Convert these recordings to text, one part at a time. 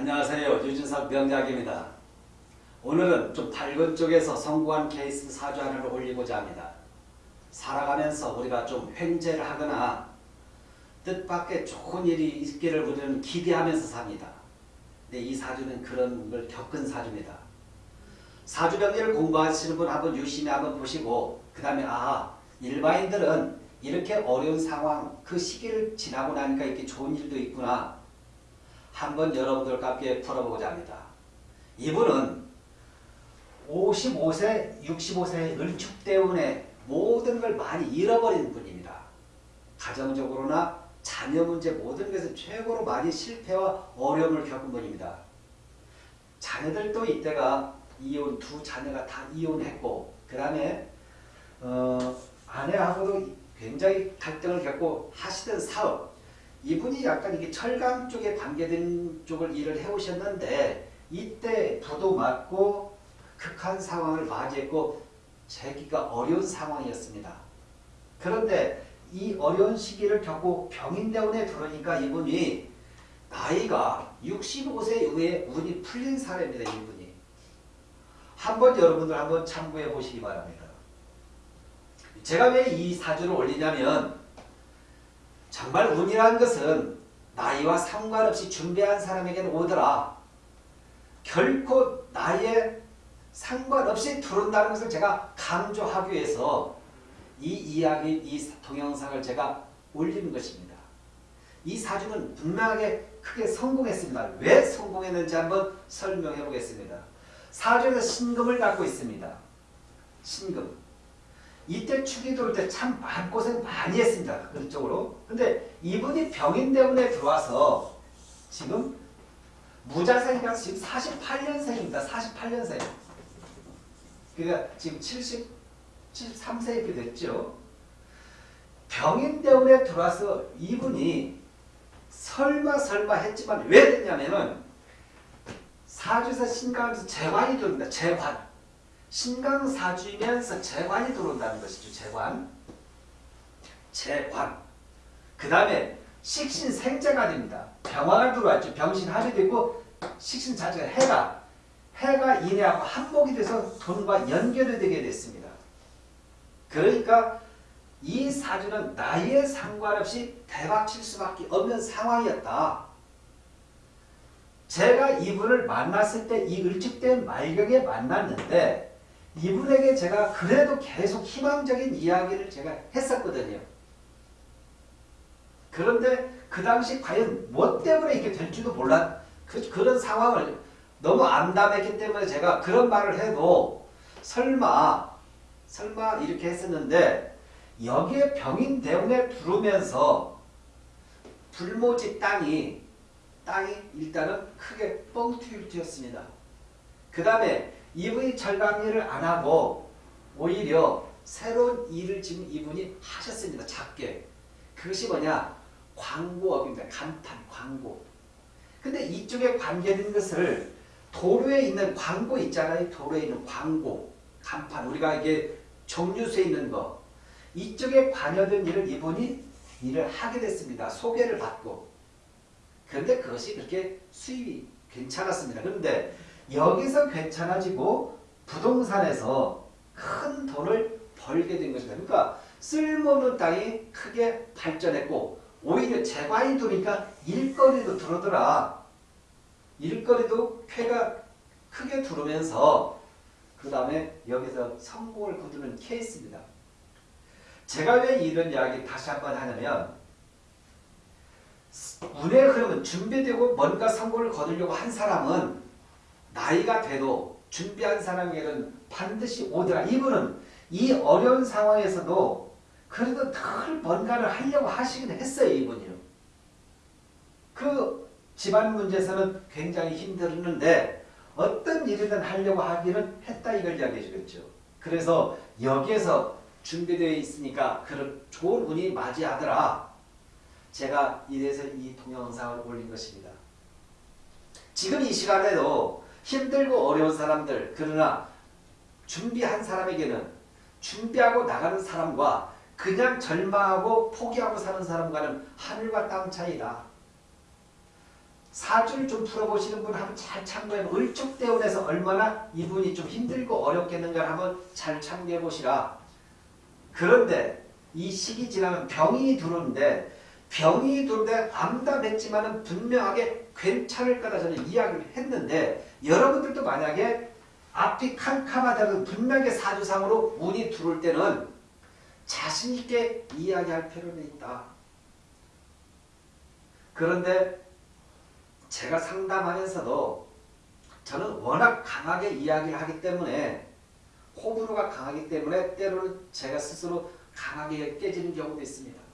안녕하세요. 유진석 명작입니다. 오늘은 좀 밝은 쪽에서 성공한 케이스 사주 하나를 올리고자 합니다. 살아가면서 우리가 좀 횡재를 하거나 뜻밖의 좋은 일이 있기를 우리는 기대하면서 삽니다. 근데 이 사주는 그런 걸 겪은 사주입니다. 사주병리를 공부하시는 분 한번 유심히 한번 보시고 그 다음에 아 일반인들은 이렇게 어려운 상황 그 시기를 지나고 나니까 이렇게 좋은 일도 있구나 한번 여러분들과 함께 풀어보고자 합니다. 이분은 55세, 65세의 을축 때문에 모든 걸 많이 잃어버린 분입니다. 가정적으로나 자녀 문제 모든 것을 최고로 많이 실패와 어려움을 겪은 분입니다. 자녀들도 이때가 이혼 두 자녀가 다 이혼했고 그 다음에 어, 아내하고도 굉장히 갈등을 겪고 하시던 사업 이분이 약간 이게 철강 쪽에 관계된 쪽을 일을 해오셨는데 이때 부도 맞고 극한 상황을 맞이했고 재기가 어려운 상황이었습니다. 그런데 이 어려운 시기를 겪고 병인대원에 들어오니까 이분이 나이가 65세 이후에 운이 풀린 사례입니다. 이분이. 한번 여러분들 한번 참고해 보시기 바랍니다. 제가 왜 이 사주를 올리냐면 정말 운이라는 것은 나이와 상관없이 준비한 사람에게는 오더라. 결코 나이에 상관없이 들어온다는 것을 제가 강조하기 위해서 이 이야기, 이 동영상을 제가 올리는 것입니다. 이 사주는 분명하게 크게 성공했습니다. 왜 성공했는지 한번 설명해 보겠습니다. 사주에서 신금을 갖고 있습니다. 신금. 이때 축이 들어올 때 참 마음고생 많이 했습니다. 그쪽으로. 근데 이분이 병인 때문에 들어와서 지금 무자생이가 지금 48년생입니다. 48년생. 그러니까 지금 70, 73세 이렇게 됐죠. 병인 때문에 들어와서 이분이 설마 설마 했지만 왜 됐냐면은 사주에서 신강에서 재관이 들어옵니다. 재관. 신강사주이면서 재관이 들어온다는 것이죠. 재관. 재관. 그 다음에 식신 생재가 됩니다. 병화가 들어왔죠. 병신합이 되고 식신자재가 해가 해가 인해하고 한목이 돼서 돈과 연결이 되게 됐습니다. 그러니까 이 사주는 나이에 상관없이 대박칠 수밖에 없는 상황이었다. 제가 이분을 만났을 때 이 을축된 말경에 만났는데 이분에게 제가 그래도 계속 희망적인 이야기를 제가 했었거든요. 그런데 그 당시 과연 뭐 때문에 이렇게 될지도 몰랐 그, 그런 상황을 너무 암담했기 때문에 제가 그런 말을 해도 설마 설마 이렇게 했었는데 여기에 병인 대운에 들어오면서 불모지 땅이 땅이 일단은 크게 뻥튀기를 튀었습니다. 그 다음에 이분이 절감일을 안 하고 오히려 새로운 일을 지금 이분이 하셨습니다. 작게. 그것이 뭐냐? 광고업입니다. 간판, 광고. 근데 이쪽에 관계된 것을 도로에 있는 광고 있잖아요. 도로에 있는 광고, 간판. 우리가 이게 정류소에 있는 거. 이쪽에 관여된 일을 이분이 일을 하게 됐습니다. 소개를 받고. 그런데 그것이 그렇게 수입이 괜찮았습니다. 그런데 여기서 괜찮아지고 부동산에서 큰 돈을 벌게 된 것입니다. 그러니까 쓸모없는 땅이 크게 발전했고 오히려 들어오니까 일거리도 들어오더라. 일거리도 쾌가 크게 들어오면서 그 다음에 여기서 성공을 거두는 케이스입니다. 제가 왜 이런 이야기 다시 한번 하냐면 운의 흐름은 준비되고 뭔가 성공을 거두려고 한 사람은 나이가 돼도 준비한 사람에게는 반드시 오더라. 이분은 이 어려운 상황에서도 그래도 늘 뭔가를 하려고 하시긴 했어요. 이분이요. 그 집안 문제에서는 굉장히 힘들었는데 어떤 일이든 하려고 하기는 했다 이걸 이야기해 주겠죠. 그래서 여기에서 준비되어 있으니까 그런 좋은 운이 맞이하더라. 제가 이래서 이 동영상을 올린 것입니다. 지금 이 시간에도 힘들고 어려운 사람들 그러나 준비한 사람에게는 준비하고 나가는 사람과 그냥 절망하고 포기하고 사는 사람과는 하늘과 땅 차이다. 사주를 좀 풀어보시는 분 한번 잘 참고해 을축대운에서 얼마나 이분이 좀 힘들고 어렵겠는가 한번 잘 참고해 보시라. 그런데 이 시기 지나면 병이 들어오는데 병이 들어오는데 암담했지만은 분명하게 괜찮을 거다 저는 이야기를 했는데 여러분들도 만약에 앞이 캄캄하다고 분명하게 사주상으로 운이 들어올 때는 자신 있게 이야기할 필요는 있다. 그런데 제가 상담하면서도 저는 워낙 강하게 이야기를 하기 때문에 호불호가 강하기 때문에 때로는 제가 스스로 강하게 깨지는 경우도 있습니다.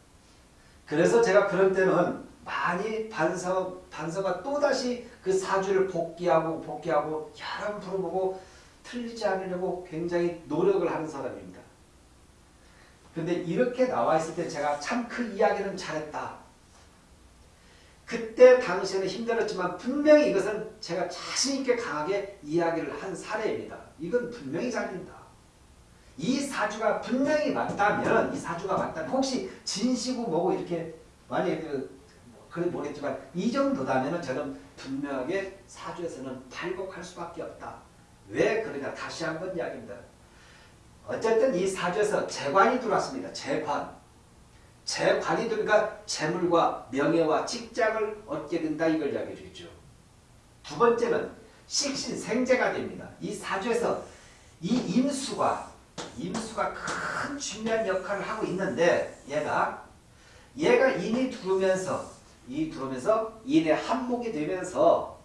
그래서 제가 그런 때는 많이 반성, 반성과 또다시 그 사주를 복귀하고 복귀하고 여러 번 풀어보고 틀리지 않으려고 굉장히 노력을 하는 사람입니다. 근데 이렇게 나와 있을 때 제가 참 그 이야기는 잘했다. 그때 당시에는 힘들었지만 분명히 이것은 제가 자신있게 강하게 이야기를 한 사례입니다. 이건 분명히 잘된다. 이 사주가 분명히 맞다면 이 사주가 맞다면 혹시 진시고 뭐고 이렇게 만약에 그, 그래 모르겠지만 이 정도다면 저는 분명하게 사주에서는 발곡할 수밖에 없다. 왜 그러냐 다시 한번 이야기입니다. 어쨌든 이 사주에서 재관이 들어왔습니다. 재관. 재관이 들어가 재물과 명예와 직장을 얻게 된다 이걸 이야기해 주죠. 두 번째는 식신생재가 됩니다. 이 사주에서 이 임수가 임수가 큰 중요한 역할을 하고 있는데 얘가 얘가 인이 들어오면서 이 들어오면서 인의 한목이 되면서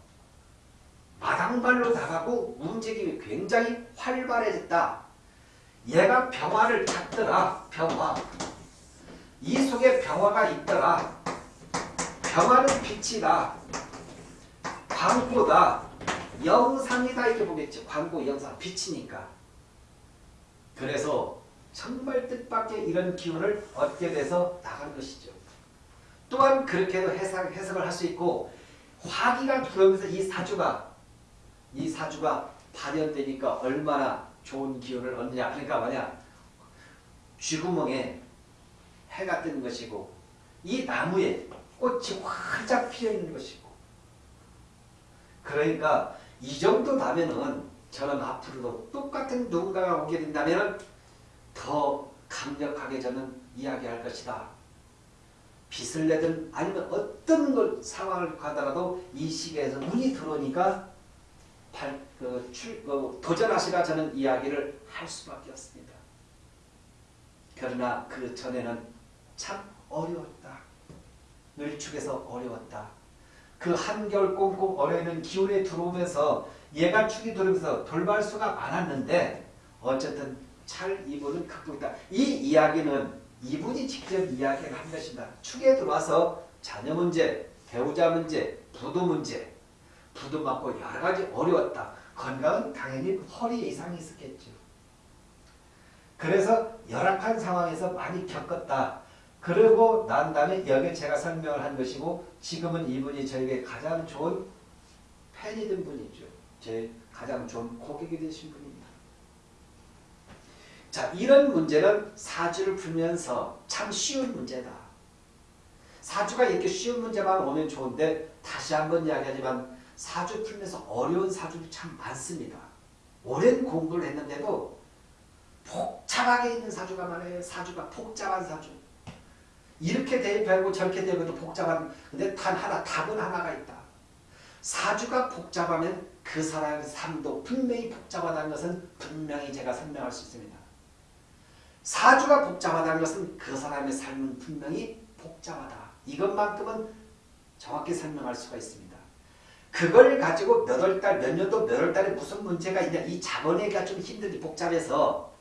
마당발로 나가고 움직임이 굉장히 활발해졌다. 얘가 병화를 찾더라. 병화. 이 속에 병화가 있더라. 병화는 빛이다. 광고다. 영상이다 이렇게 보겠죠. 광고, 영상, 빛이니까. 그래서 정말 뜻밖의 이런 기운을 얻게 돼서 나간 것이죠. 또한 그렇게도 해석, 해석을 할 수 있고 화기가 들어오면서 이 사주가 이 사주가 발현되니까 얼마나 좋은 기운을 얻느냐. 그러니까 뭐냐? 쥐구멍에 해가 뜨는 것이고 이 나무에 꽃이 활짝 피어 있는 것이고. 그러니까 이 정도 나면은 저는 앞으로도 똑같은 누군가가 오게 된다면 더 강력하게 저는 이야기할 것이다. 빚을 내든 아니면 어떤 걸 상황을 가더라도 이 시기에서 운이 들어오니까 발, 그, 출, 그, 도전하시라 저는 이야기를 할 수밖에 없습니다. 그러나 그 전에는 참 어려웠다. 늘축에서 어려웠다. 그 한겨울 꽁꽁 얼어있는 기운에 들어오면서 얘가 축이 들어오면서 돌발수가 많았는데 어쨌든 잘 이분은 극복했다. 이 이야기는 이분이 직접 이야기를 한 것입니다. 축에 들어와서 자녀 문제, 배우자 문제, 부도 문제, 부도 맞고 여러 가지 어려웠다. 건강은 당연히 허리 이상이 있었겠죠. 그래서 열악한 상황에서 많이 겪었다. 그러고 난 다음에 여기 제가 설명을 한 것이고 지금은 이분이 저에게 가장 좋은 팬이 된 분이죠. 제 가장 좋은 고객이 되신 분입니다. 자 이런 문제는 사주를 풀면서 참 쉬운 문제다. 사주가 이렇게 쉬운 문제만 오면 좋은데 다시 한번 이야기하지만 사주 풀면서 어려운 사주도 참 많습니다. 오랜 공부를 했는데도 복잡하게 있는 사주가 많아요. 사주가 복잡한 사주. 이렇게 대입하고 저렇게 대입해도 복잡한 근데 단 하나 답은 하나가 있다. 사주가 복잡하면 그 사람의 삶도 분명히 복잡하다는 것은 분명히 제가 설명할 수 있습니다. 사주가 복잡하다는 것은 그 사람의 삶은 분명히 복잡하다. 이것만큼은 정확히 설명할 수가 있습니다. 그걸 가지고 몇 월 달, 몇 년도 몇 월 달에 무슨 문제가 있냐 이 자본에가 좀 힘들게 복잡해서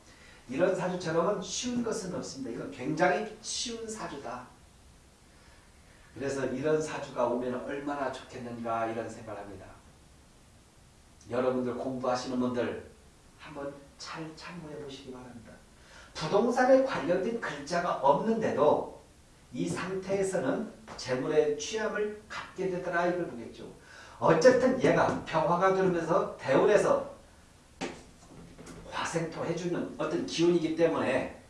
이런 사주처럼은 쉬운 것은 없습니다. 이건 굉장히 쉬운 사주다. 그래서 이런 사주가 오면 얼마나 좋겠는가 이런 생각을 합니다. 여러분들 공부하시는 분들 한번 잘 참고해 보시기 바랍니다. 부동산에 관련된 글자가 없는데도 이 상태에서는 재물의 취함을 갖게 되더라 이걸 보겠죠. 어쨌든 얘가 평화가 들으면서 대운에서 화생토 해주는 어떤 기운이기 때문에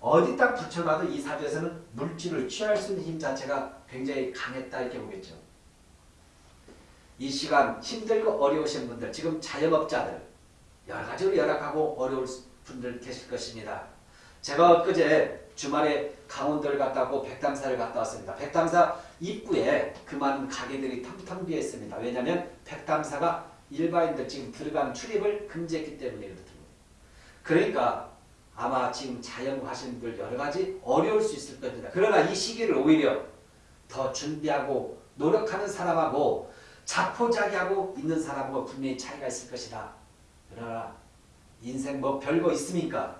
어디다 붙여놔도 이 사주에서는 물질을 취할 수 있는 힘 자체가 굉장히 강했다 이렇게 보겠죠. 이 시간 힘들고 어려우신 분들, 지금 자영업자들 여러 가지로 열악하고 어려울 분들 계실 것입니다. 제가 엊그제 주말에 강원도를 갔다 오고 백담사를 갔다 왔습니다. 백담사 입구에 그 많은 가게들이 텅텅 비어 있습니다. 왜냐하면 백담사가 일반인들 지금 들어간 출입을 금지했기 때문이거든요. 그러니까 아마 지금 자영하시는 분들 여러 가지 어려울 수 있을 겁니다. 그러나 이 시기를 오히려 더 준비하고 노력하는 사람하고 자포자기하고 있는 사람하고 분명히 차이가 있을 것이다. 그러나 인생 뭐 별거 있습니까?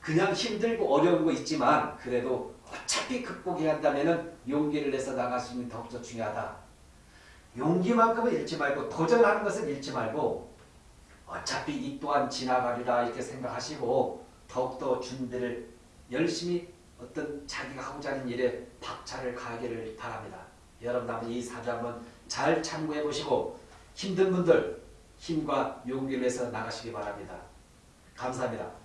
그냥 힘들고 어려운 거 있지만 그래도 어차피 극복해야 한다면 용기를 내서 나가시는 게 더욱더 중요하다. 용기만큼은 잃지 말고 도전하는 것은 잃지 말고 어차피 이 또한 지나가리라 이렇게 생각하시고 더욱더 준비를 열심히 어떤 자기가 하고자 하는 일에 박차를 가하기를 바랍니다. 여러분 한번 이 사주 한번 잘 참고해 보시고 힘든 분들 힘과 용기를 내서 나가시기 바랍니다. 감사합니다.